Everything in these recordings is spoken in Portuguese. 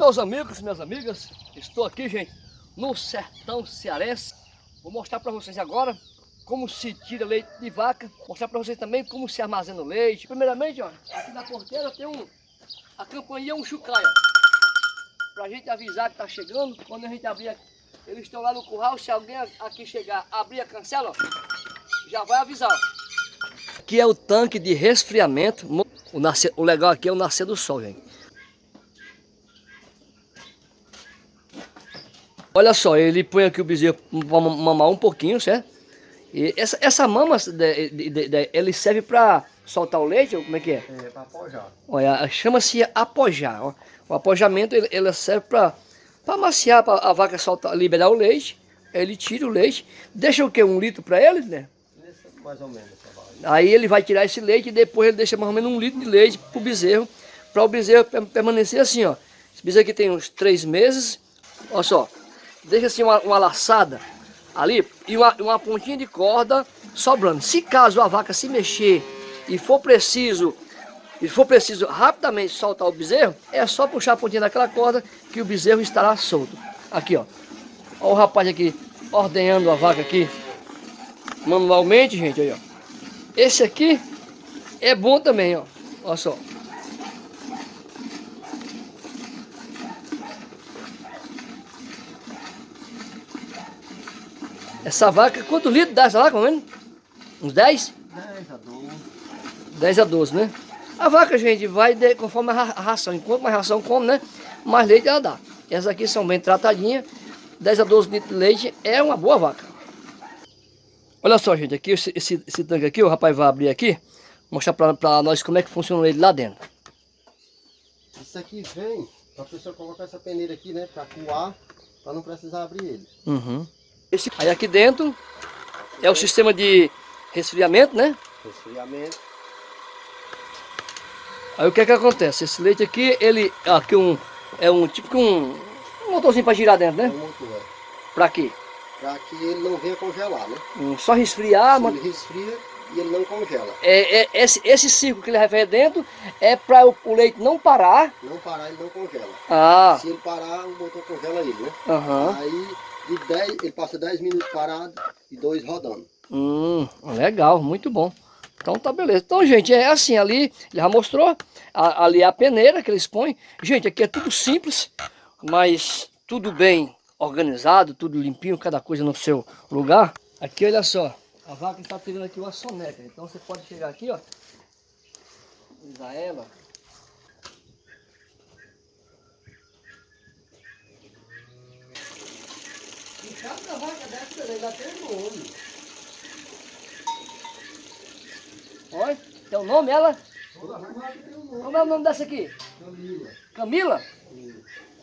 meus amigos, minhas amigas, estou aqui, gente, no sertão cearense. Vou mostrar para vocês agora como se tira leite de vaca. Mostrar para vocês também como se armazena o leite. Primeiramente, ó, aqui na porteira tem um, a campanha um chucaia. Para a gente avisar que está chegando, quando a gente abrir, eles estão lá no curral, se alguém aqui chegar, abrir a cancela, ó, já vai avisar. Aqui é o tanque de resfriamento. O, nascer, o legal aqui é o nascer do sol, gente. Olha só, ele põe aqui o bezerro para mamar um pouquinho, certo? E essa, essa mama, de, de, de, ele serve para soltar o leite, como é que é? É, para apojar. Olha, chama-se apojar. Ó. O apojamento, ele, ele serve para amaciar, para a vaca soltar, liberar o leite. Ele tira o leite, deixa o que? Um litro para ele, né? Mais ou menos. Aí ele vai tirar esse leite e depois ele deixa mais ou menos um litro de leite para o bezerro, para o bezerro permanecer assim, ó. Esse bezerro aqui tem uns três meses, olha só deixa assim uma, uma laçada ali e uma, uma pontinha de corda sobrando. Se caso a vaca se mexer e for preciso e for preciso rapidamente soltar o bezerro, é só puxar a pontinha daquela corda que o bezerro estará solto. Aqui, ó. Olha o rapaz aqui ordenhando a vaca aqui manualmente, gente, aí, ó. Esse aqui é bom também, ó. Olha só. Essa vaca, quantos litros dá essa vaca, mano? Uns 10? 10 a 12. 10 a 12, né? A vaca, gente, vai de, conforme a ração. Enquanto mais ração come, né? Mais leite ela dá. Essas aqui são bem tratadinhas. 10 a 12 litros de leite é uma boa vaca. Olha só, gente, aqui esse, esse, esse tanque aqui, o rapaz vai abrir aqui, mostrar pra, pra nós como é que funciona ele lá dentro. Isso aqui vem pra pessoa colocar essa peneira aqui, né? Pra coar, pra não precisar abrir ele. Uhum. Esse, aí aqui dentro é o sistema de resfriamento, né? Resfriamento. Aí o que é que acontece? Esse leite aqui, ele aqui um, é um tipo que um, um motorzinho para girar dentro, né? É um motor. É. Para quê? Para que ele não venha congelar, né? Um, só resfriar. mas... Ele resfria e ele não congela. É, é, esse, esse ciclo que ele vai dentro é para o, o, leite não parar. Não parar, ele não congela. Ah. Se ele parar, o motor congela ele, né? Uhum. Aí de 10, ele passa 10 minutos parado e 2 rodando. Hum, legal, muito bom. Então tá beleza. Então, gente, é assim, ali, ele já mostrou, a, ali é a peneira que eles põem. Gente, aqui é tudo simples, mas tudo bem organizado, tudo limpinho, cada coisa no seu lugar. Aqui, olha só, a vaca está tendo aqui uma soneca. Então você pode chegar aqui, ó, usar ela, Cada vaca dessa ainda tem nome. Olha, tem o um nome ela? Como é o nome dessa aqui? Camila. Camila?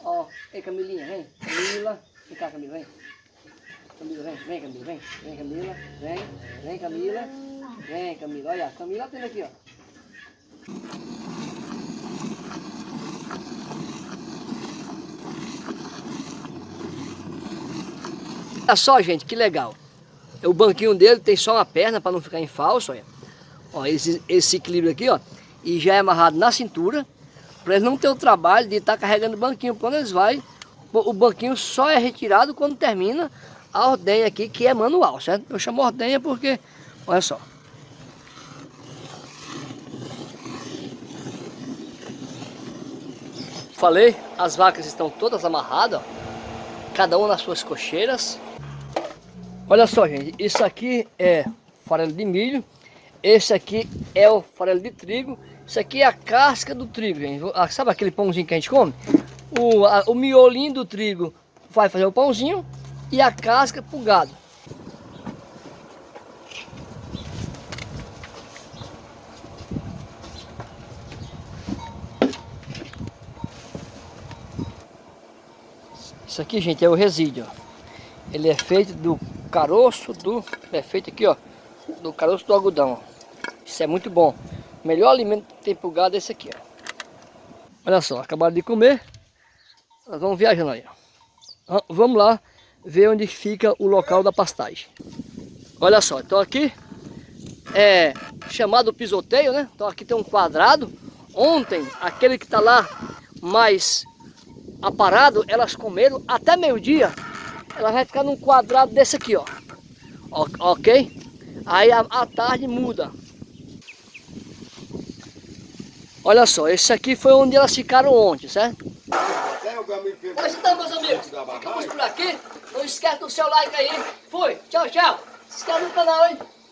Ó, oh, ei Camilinha, vem. Camila. Vem cá, Camila, vem. Camila, vem, vem Camila, vem. Vem Camila, vem. Vem Camila. Vem Camila, olha, Camila tem aqui, ó. Olha só, gente, que legal. O banquinho dele tem só uma perna para não ficar em falso, olha. Ó, esse, esse equilíbrio aqui, ó. E já é amarrado na cintura, para eles não ter o trabalho de estar tá carregando o banquinho. Quando eles vai, o banquinho só é retirado quando termina a ordenha aqui, que é manual, certo? Eu chamo ordenha porque, olha só. Falei, as vacas estão todas amarradas, ó, cada uma nas suas cocheiras. Olha só, gente, isso aqui é farelo de milho, esse aqui é o farelo de trigo, isso aqui é a casca do trigo, gente. Ah, sabe aquele pãozinho que a gente come? O, a, o miolinho do trigo vai fazer o pãozinho e a casca pro gado. Isso aqui, gente, é o resíduo. Ele é feito do caroço do... É feito aqui, ó. Do caroço do algodão. Isso é muito bom. O melhor alimento que tem pro gado é esse aqui, ó. Olha só, acabaram de comer. Nós vamos viajando aí, ó. Vamos lá ver onde fica o local da pastagem. Olha só, então aqui é chamado pisoteio, né? Então aqui tem um quadrado. Ontem, aquele que está lá mais aparado, elas comeram até meio-dia, ela vai ficar num quadrado desse aqui, ó. Ok? Aí a, tarde muda. Olha só, esse aqui foi onde elas ficaram ontem, certo? Pois então, meus amigos, ficamos por aqui. Não esquece do seu like aí. Fui, tchau, tchau. Se inscreve no canal, hein?